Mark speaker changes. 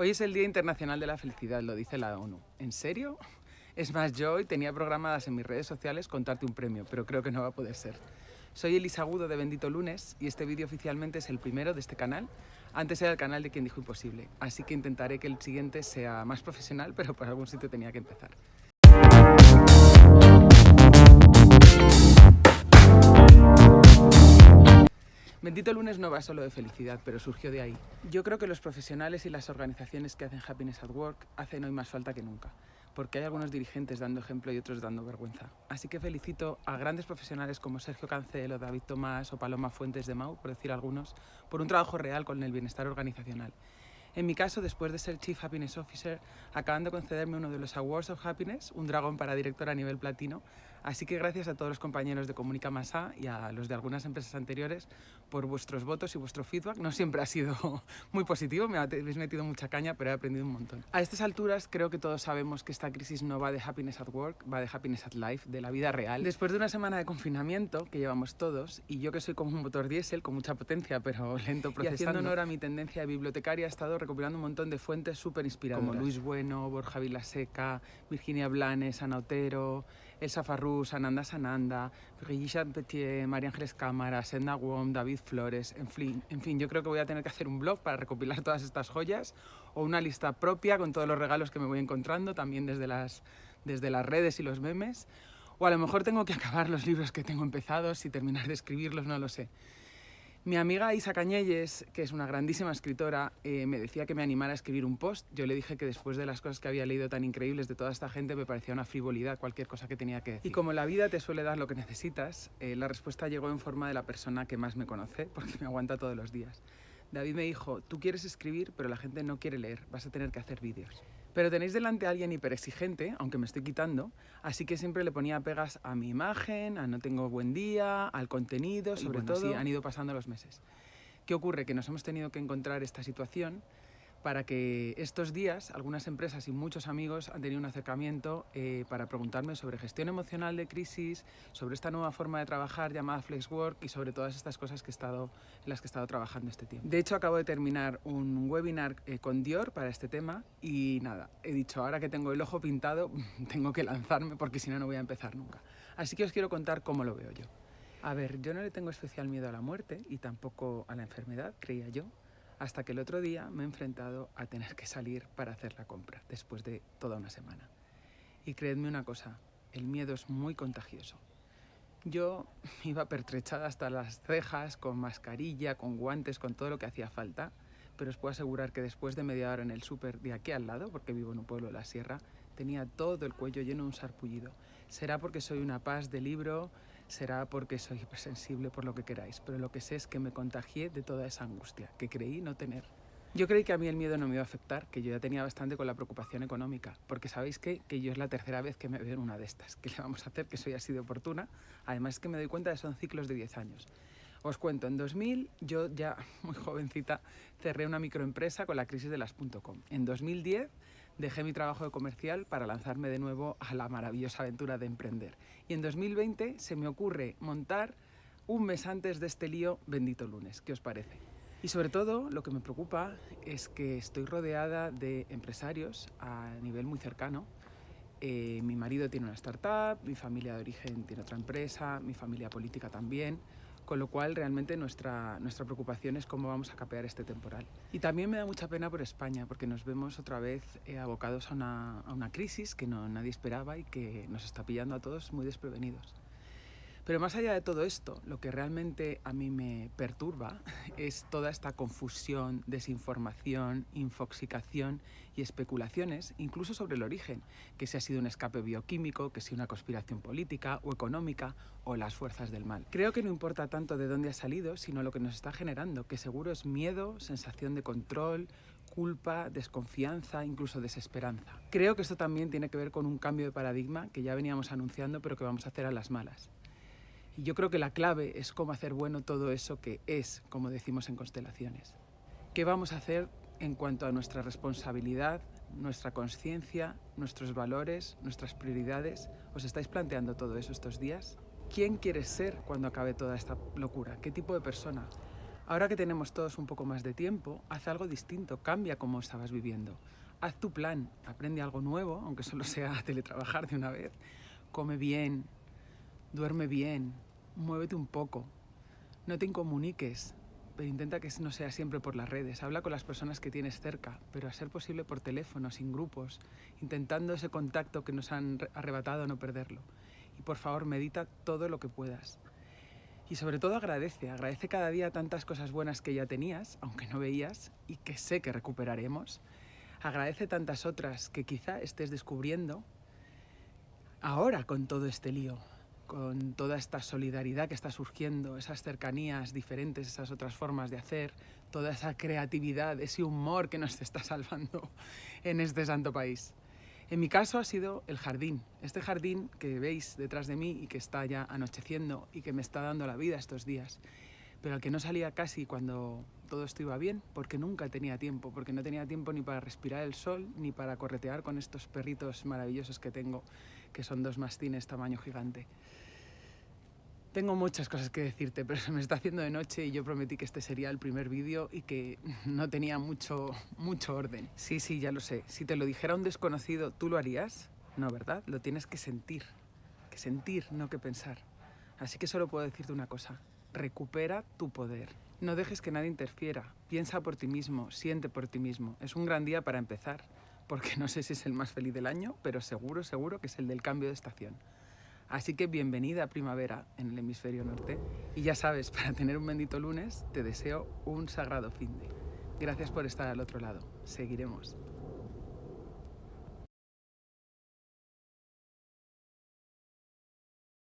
Speaker 1: Hoy es el Día Internacional de la Felicidad, lo dice la ONU. ¿En serio? Es más, yo hoy tenía programadas en mis redes sociales contarte un premio, pero creo que no va a poder ser. Soy Elisa Agudo de Bendito Lunes y este vídeo oficialmente es el primero de este canal. Antes era el canal de quien dijo imposible, así que intentaré que el siguiente sea más profesional, pero por algún sitio tenía que empezar. Bendito lunes no va solo de felicidad, pero surgió de ahí. Yo creo que los profesionales y las organizaciones que hacen Happiness at Work hacen hoy más falta que nunca, porque hay algunos dirigentes dando ejemplo y otros dando vergüenza. Así que felicito a grandes profesionales como Sergio Cancelo, David Tomás o Paloma Fuentes de Mau, por decir algunos, por un trabajo real con el bienestar organizacional. En mi caso, después de ser Chief Happiness Officer, acaban de concederme uno de los Awards of Happiness, un dragón para director a nivel platino, Así que gracias a todos los compañeros de Comunica Masa y a los de algunas empresas anteriores por vuestros votos y vuestro feedback. No siempre ha sido muy positivo, me habéis metido mucha caña, pero he aprendido un montón. A estas alturas creo que todos sabemos que esta crisis no va de happiness at work, va de happiness at life, de la vida real. Después de una semana de confinamiento que llevamos todos, y yo que soy como un motor diésel con mucha potencia pero lento procesando, y haciendo honor a mi tendencia de bibliotecaria, he estado recopilando un montón de fuentes súper inspiradoras. Como Luis Bueno, Borja Vilaseca, Virginia Blanes, Ana Otero, Elsa Farrús, Ananda Sananda, Brigitte Petier, María Ángeles Cámara, Sedna Wong, David Flores, en fin, en fin, yo creo que voy a tener que hacer un blog para recopilar todas estas joyas o una lista propia con todos los regalos que me voy encontrando, también desde las, desde las redes y los memes. O a lo mejor tengo que acabar los libros que tengo empezados y terminar de escribirlos, no lo sé. Mi amiga Isa Cañelles, que es una grandísima escritora, eh, me decía que me animara a escribir un post. Yo le dije que después de las cosas que había leído tan increíbles de toda esta gente, me parecía una frivolidad cualquier cosa que tenía que decir. Y como la vida te suele dar lo que necesitas, eh, la respuesta llegó en forma de la persona que más me conoce, porque me aguanta todos los días. David me dijo, tú quieres escribir, pero la gente no quiere leer, vas a tener que hacer vídeos. Pero tenéis delante a alguien hiperexigente, aunque me estoy quitando, así que siempre le ponía pegas a mi imagen, a no tengo buen día, al contenido, sobre todo. Sí, han ido pasando los meses. ¿Qué ocurre? Que nos hemos tenido que encontrar esta situación para que estos días algunas empresas y muchos amigos han tenido un acercamiento eh, para preguntarme sobre gestión emocional de crisis, sobre esta nueva forma de trabajar llamada Flexwork y sobre todas estas cosas que he estado, en las que he estado trabajando este tiempo. De hecho, acabo de terminar un webinar eh, con Dior para este tema y nada, he dicho, ahora que tengo el ojo pintado, tengo que lanzarme porque si no, no voy a empezar nunca. Así que os quiero contar cómo lo veo yo. A ver, yo no le tengo especial miedo a la muerte y tampoco a la enfermedad, creía yo, hasta que el otro día me he enfrentado a tener que salir para hacer la compra, después de toda una semana. Y creedme una cosa, el miedo es muy contagioso. Yo iba pertrechada hasta las cejas, con mascarilla, con guantes, con todo lo que hacía falta, pero os puedo asegurar que después de media hora en el súper de aquí al lado, porque vivo en un pueblo de la sierra, tenía todo el cuello lleno de un sarpullido. Será porque soy una paz de libro, será porque soy hipersensible por lo que queráis, pero lo que sé es que me contagié de toda esa angustia que creí no tener. Yo creí que a mí el miedo no me iba a afectar, que yo ya tenía bastante con la preocupación económica, porque sabéis que, que yo es la tercera vez que me veo en una de estas. ¿Qué le vamos a hacer? Que soy así de oportuna. Además es que me doy cuenta de que son ciclos de 10 años. Os cuento, en 2000 yo ya muy jovencita cerré una microempresa con la crisis de las .com. En 2010 dejé mi trabajo de comercial para lanzarme de nuevo a la maravillosa aventura de emprender. Y en 2020 se me ocurre montar un mes antes de este lío Bendito Lunes. ¿Qué os parece? Y sobre todo lo que me preocupa es que estoy rodeada de empresarios a nivel muy cercano. Eh, mi marido tiene una startup, mi familia de origen tiene otra empresa, mi familia política también con lo cual realmente nuestra, nuestra preocupación es cómo vamos a capear este temporal. Y también me da mucha pena por España, porque nos vemos otra vez eh, abocados a una, a una crisis que no, nadie esperaba y que nos está pillando a todos muy desprevenidos. Pero más allá de todo esto, lo que realmente a mí me perturba es toda esta confusión, desinformación, infoxicación y especulaciones, incluso sobre el origen, que si ha sido un escape bioquímico, que si una conspiración política o económica o las fuerzas del mal. Creo que no importa tanto de dónde ha salido, sino lo que nos está generando, que seguro es miedo, sensación de control, culpa, desconfianza, incluso desesperanza. Creo que esto también tiene que ver con un cambio de paradigma que ya veníamos anunciando pero que vamos a hacer a las malas. Y yo creo que la clave es cómo hacer bueno todo eso que es, como decimos en Constelaciones. ¿Qué vamos a hacer en cuanto a nuestra responsabilidad, nuestra conciencia, nuestros valores, nuestras prioridades? ¿Os estáis planteando todo eso estos días? ¿Quién quieres ser cuando acabe toda esta locura? ¿Qué tipo de persona? Ahora que tenemos todos un poco más de tiempo, haz algo distinto, cambia cómo estabas viviendo. Haz tu plan, aprende algo nuevo, aunque solo sea teletrabajar de una vez. Come bien, duerme bien, muévete un poco. No te incomuniques, pero intenta que no sea siempre por las redes. Habla con las personas que tienes cerca, pero a ser posible por teléfono, sin grupos, intentando ese contacto que nos han arrebatado no perderlo. Y por favor, medita todo lo que puedas. Y sobre todo agradece, agradece cada día tantas cosas buenas que ya tenías, aunque no veías, y que sé que recuperaremos. Agradece tantas otras que quizá estés descubriendo ahora con todo este lío con toda esta solidaridad que está surgiendo, esas cercanías diferentes, esas otras formas de hacer, toda esa creatividad, ese humor que nos está salvando en este santo país. En mi caso ha sido el jardín, este jardín que veis detrás de mí y que está ya anocheciendo y que me está dando la vida estos días, pero al que no salía casi cuando todo esto iba bien, porque nunca tenía tiempo, porque no tenía tiempo ni para respirar el sol, ni para corretear con estos perritos maravillosos que tengo, que son dos mastines tamaño gigante. Tengo muchas cosas que decirte, pero se me está haciendo de noche y yo prometí que este sería el primer vídeo y que no tenía mucho, mucho orden. Sí, sí, ya lo sé. Si te lo dijera un desconocido, ¿tú lo harías? No, ¿verdad? Lo tienes que sentir. Que sentir, no que pensar. Así que solo puedo decirte una cosa. Recupera tu poder. No dejes que nadie interfiera. Piensa por ti mismo, siente por ti mismo. Es un gran día para empezar, porque no sé si es el más feliz del año, pero seguro, seguro que es el del cambio de estación. Así que bienvenida a primavera en el hemisferio norte. Y ya sabes, para tener un bendito lunes, te deseo un sagrado fin de. Gracias por estar al otro lado. Seguiremos.